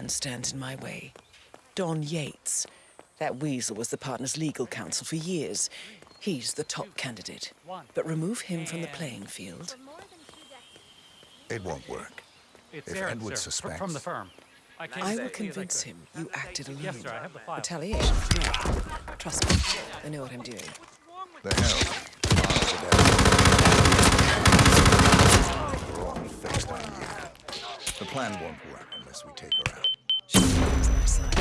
man stands in my way. Don Yates. That weasel was the partner's legal counsel for years. He's the top candidate. But remove him from the playing field. It won't work. It's If Aaron, Edward sir, suspects- from the firm. I can I will convince him you acted alone. Yes, sir, I have the file. Retaliation? Trust me, I know what I'm doing. The hell? Plan won't work unless we take her out. My side.